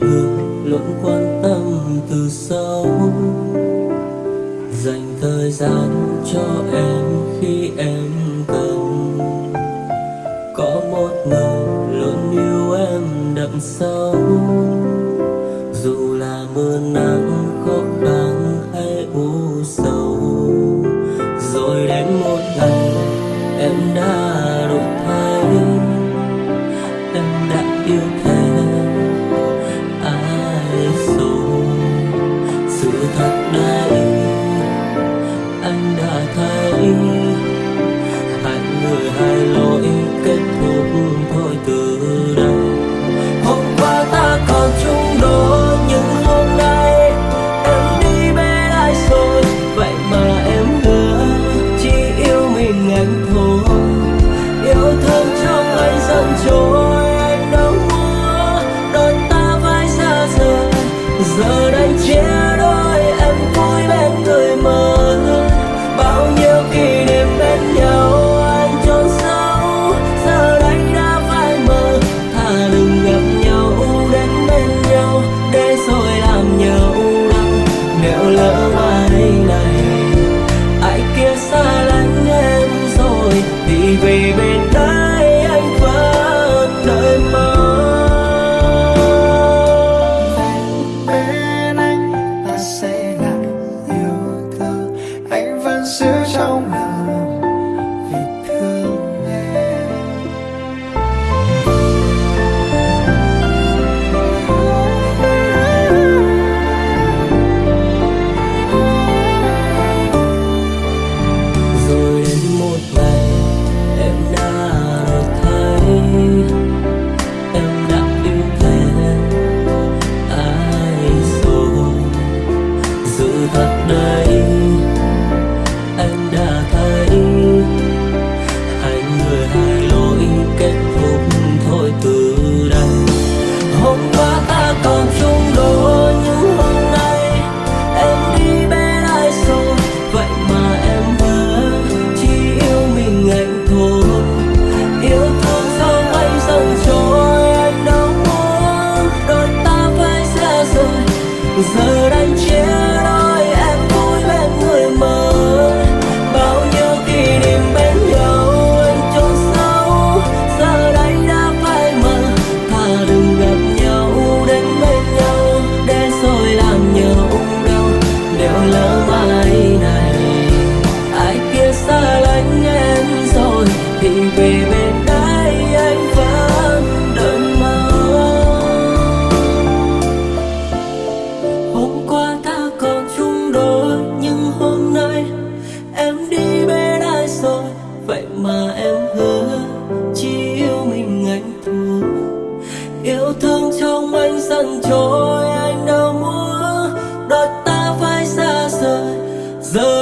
thường luôn quan tâm từ sâu. Dành thời gian cho em khi em giờ đây thật đơn yêu thương trong anh dần trôi, anh đâu muốn đôi ta phải xa rời. Giờ